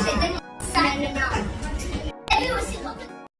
谁跟你？